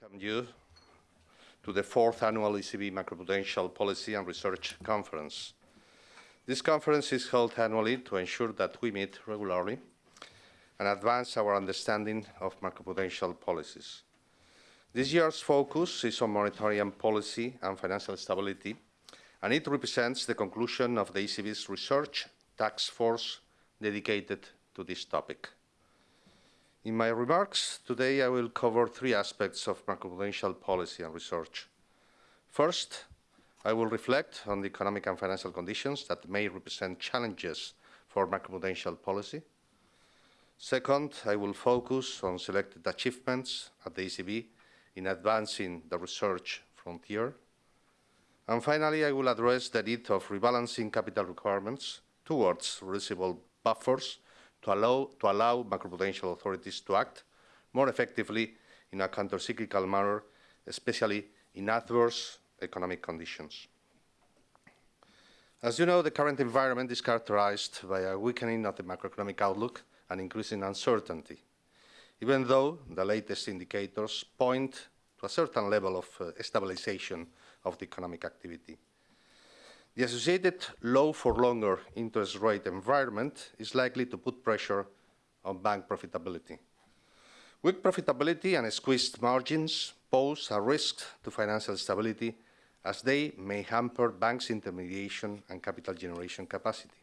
welcome you to the fourth annual ECB Macroprudential Policy and Research Conference. This conference is held annually to ensure that we meet regularly and advance our understanding of macroprudential policies. This year's focus is on monetary and policy and financial stability, and it represents the conclusion of the ECB's research task force dedicated to this topic. In my remarks today, I will cover three aspects of macroprudential policy and research. First, I will reflect on the economic and financial conditions that may represent challenges for macroprudential policy. Second, I will focus on selected achievements at the ECB in advancing the research frontier. And finally, I will address the need of rebalancing capital requirements towards reasonable buffers to allow, to allow macroprudential authorities to act more effectively in a countercyclical manner, especially in adverse economic conditions. As you know, the current environment is characterized by a weakening of the macroeconomic outlook and increasing uncertainty, even though the latest indicators point to a certain level of uh, stabilization of the economic activity. The associated low for longer interest rate environment is likely to put pressure on bank profitability. Weak profitability and squeezed margins pose a risk to financial stability as they may hamper banks' intermediation and capital generation capacity.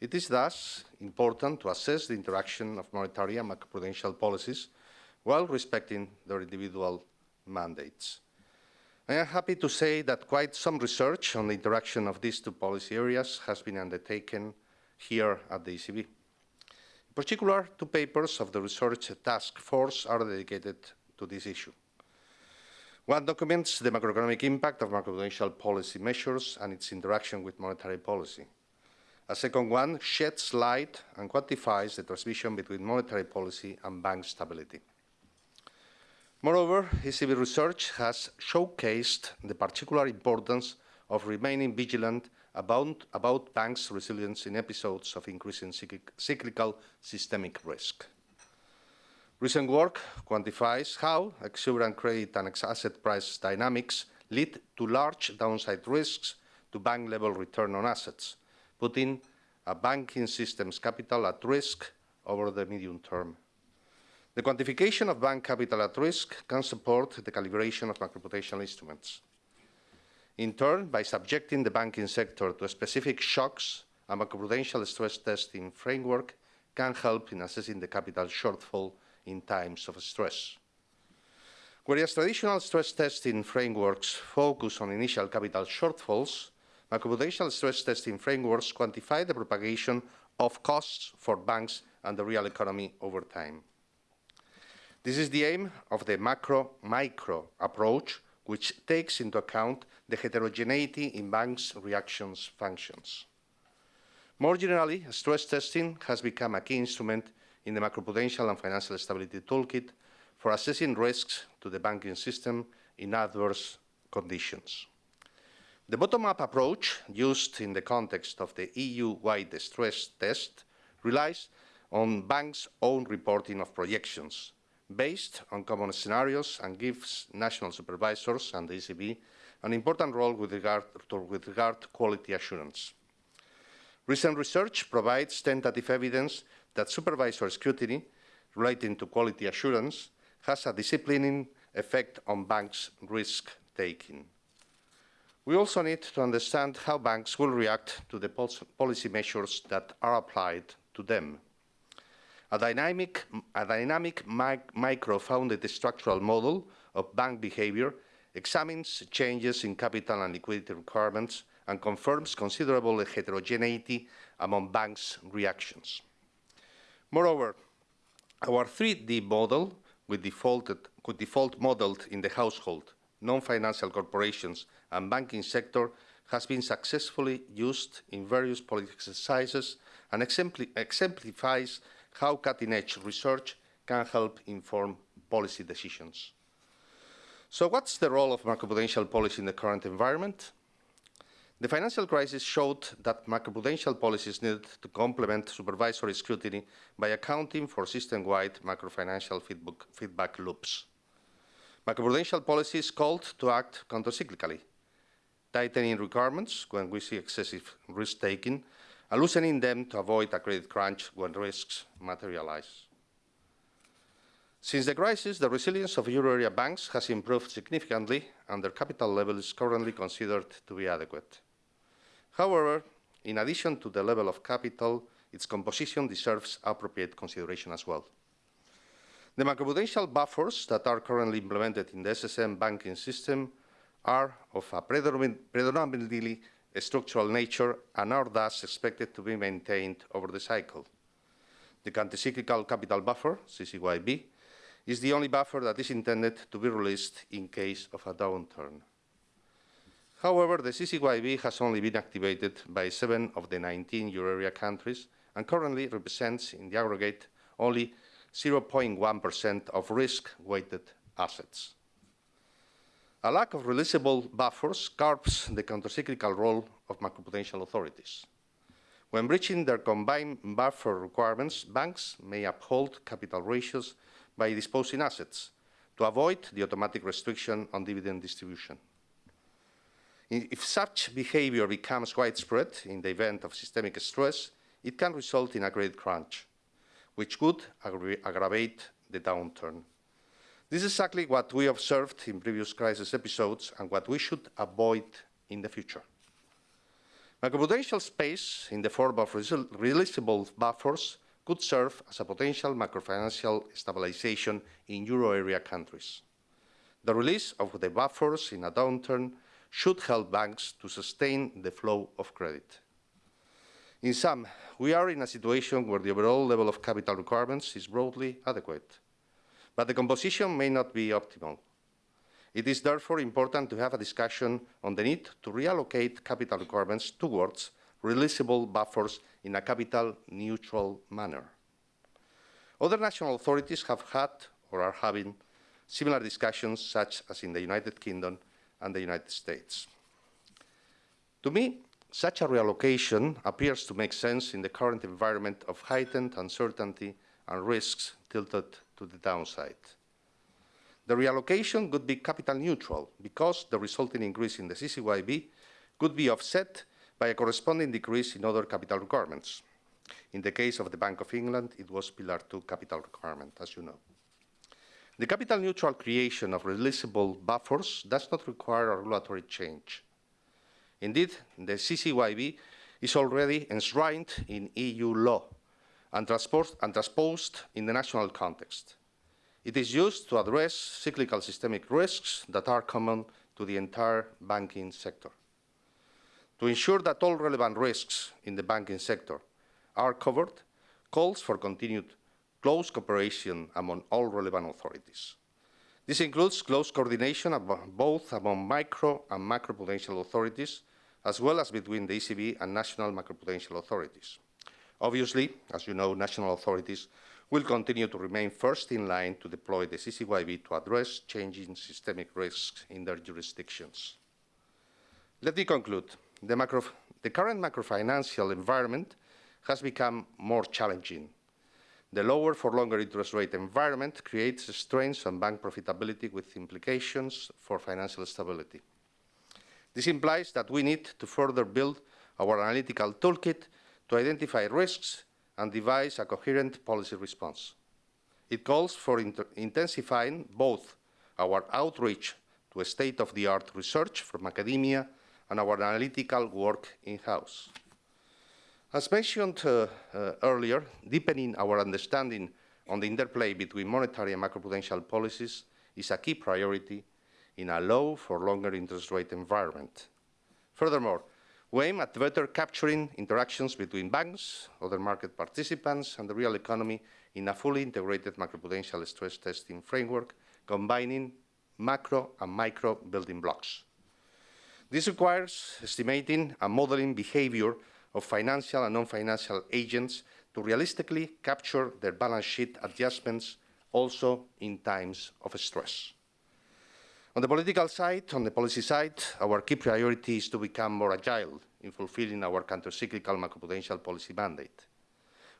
It is thus important to assess the interaction of monetary and macroprudential policies while respecting their individual mandates. I am happy to say that quite some research on the interaction of these two policy areas has been undertaken here at the ECB. In particular, two papers of the research task force are dedicated to this issue. One documents the macroeconomic impact of macroprudential policy measures and its interaction with monetary policy. A second one sheds light and quantifies the transmission between monetary policy and bank stability. Moreover, ECB research has showcased the particular importance of remaining vigilant about, about banks' resilience in episodes of increasing cyclical systemic risk. Recent work quantifies how exuberant credit and asset price dynamics lead to large downside risks to bank-level return on assets, putting a banking system's capital at risk over the medium term. The quantification of bank capital at risk can support the calibration of macroprudential instruments. In turn, by subjecting the banking sector to specific shocks, a macroprudential stress testing framework can help in assessing the capital shortfall in times of stress. Whereas traditional stress testing frameworks focus on initial capital shortfalls, macroprudential stress testing frameworks quantify the propagation of costs for banks and the real economy over time. This is the aim of the macro-micro approach, which takes into account the heterogeneity in banks' reactions functions. More generally, stress testing has become a key instrument in the macroprudential and financial stability toolkit for assessing risks to the banking system in adverse conditions. The bottom-up approach used in the context of the EU-wide stress test relies on banks' own reporting of projections, based on common scenarios and gives national supervisors and the ECB an important role with regard to, with regard to quality assurance. Recent research provides tentative evidence that supervisory scrutiny relating to quality assurance has a disciplining effect on banks' risk-taking. We also need to understand how banks will react to the policy measures that are applied to them. A dynamic, a dynamic mic micro-founded structural model of bank behavior examines changes in capital and liquidity requirements and confirms considerable heterogeneity among banks' reactions. Moreover, our 3D model, with, defaulted, default modeled in the household, non-financial corporations and banking sector, has been successfully used in various policy exercises and exemplifies how cutting-edge research can help inform policy decisions. So what's the role of macroprudential policy in the current environment? The financial crisis showed that macroprudential policies needed to complement supervisory scrutiny by accounting for system-wide macrofinancial feedback, feedback loops. Macroprudential policy is called to act countercyclically, tightening requirements when we see excessive risk-taking, and loosening them to avoid a credit crunch when risks materialize. Since the crisis, the resilience of euro area banks has improved significantly, and their capital level is currently considered to be adequate. However, in addition to the level of capital, its composition deserves appropriate consideration as well. The macroprudential buffers that are currently implemented in the SSM banking system are of a predominantly structural nature and are thus expected to be maintained over the cycle. The countercyclical capital buffer, CCYB, is the only buffer that is intended to be released in case of a downturn. However, the CCYB has only been activated by seven of the 19 euro area countries and currently represents, in the aggregate, only 0.1% of risk-weighted assets. A lack of releasable buffers curbs the countercyclical role of macroprudential authorities. When breaching their combined buffer requirements, banks may uphold capital ratios by disposing assets to avoid the automatic restriction on dividend distribution. If such behavior becomes widespread in the event of systemic stress, it can result in a credit crunch, which could aggra aggravate the downturn. This is exactly what we observed in previous crisis episodes and what we should avoid in the future. Macroprudential space in the form of releasable buffers could serve as a potential macrofinancial stabilization in euro area countries. The release of the buffers in a downturn should help banks to sustain the flow of credit. In sum, we are in a situation where the overall level of capital requirements is broadly adequate, but the composition may not be optimal. It is therefore important to have a discussion on the need to reallocate capital requirements towards releasable buffers in a capital-neutral manner. Other national authorities have had or are having similar discussions, such as in the United Kingdom and the United States. To me, such a reallocation appears to make sense in the current environment of heightened uncertainty and risks tilted to the downside. The reallocation could be capital neutral because the resulting increase in the CCYB could be offset by a corresponding decrease in other capital requirements. In the case of the Bank of England, it was Pillar 2 capital requirement, as you know. The capital neutral creation of releasable buffers does not require a regulatory change. Indeed, the CCYB is already enshrined in EU law and, and transposed in the national context. It is used to address cyclical systemic risks that are common to the entire banking sector. To ensure that all relevant risks in the banking sector are covered, calls for continued close cooperation among all relevant authorities. This includes close coordination both among micro and macroprudential authorities as well as between the ECB and national macroprudential authorities. Obviously, as you know, national authorities will continue to remain first in line to deploy the CCYB to address changing systemic risks in their jurisdictions. Let me conclude. The, macro, the current macrofinancial environment has become more challenging. The lower for longer interest rate environment creates strains on bank profitability with implications for financial stability. This implies that we need to further build our analytical toolkit to identify risks and devise a coherent policy response. It calls for intensifying both our outreach to state-of-the-art research from academia and our analytical work in-house. As mentioned uh, uh, earlier, deepening our understanding on the interplay between monetary and macroprudential policies is a key priority in a low for longer interest rate environment. Furthermore, we aim at better capturing interactions between banks, other market participants, and the real economy in a fully integrated macroprudential stress testing framework, combining macro and micro building blocks. This requires estimating and modeling behavior of financial and non-financial agents to realistically capture their balance sheet adjustments also in times of stress. On the political side, on the policy side, our key priority is to become more agile in fulfilling our countercyclical macroprudential policy mandate.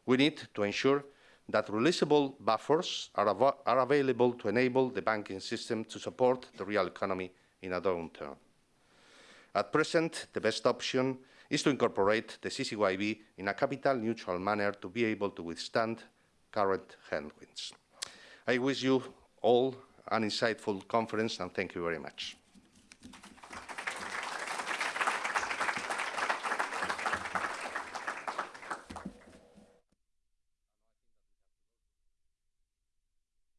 We need to ensure that releasable buffers are, av are available to enable the banking system to support the real economy in a downturn. At present, the best option is to incorporate the CCYB in a capital-neutral manner to be able to withstand current headwinds. I wish you all an insightful conference, and thank you very much.